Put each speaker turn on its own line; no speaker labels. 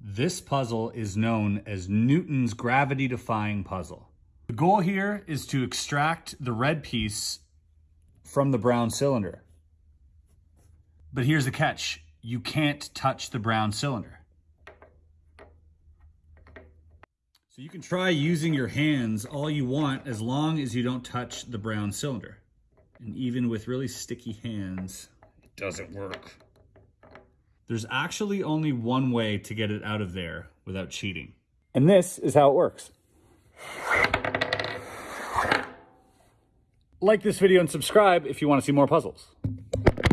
This puzzle is known as Newton's gravity-defying puzzle. The goal here is to extract the red piece from the brown cylinder. But here's the catch. You can't touch the brown cylinder. So you can try using your hands all you want as long as you don't touch the brown cylinder. And even with really sticky hands, it doesn't work. There's actually only one way to get it out of there without cheating. And this is how it works. Like this video and subscribe if you want to see more puzzles.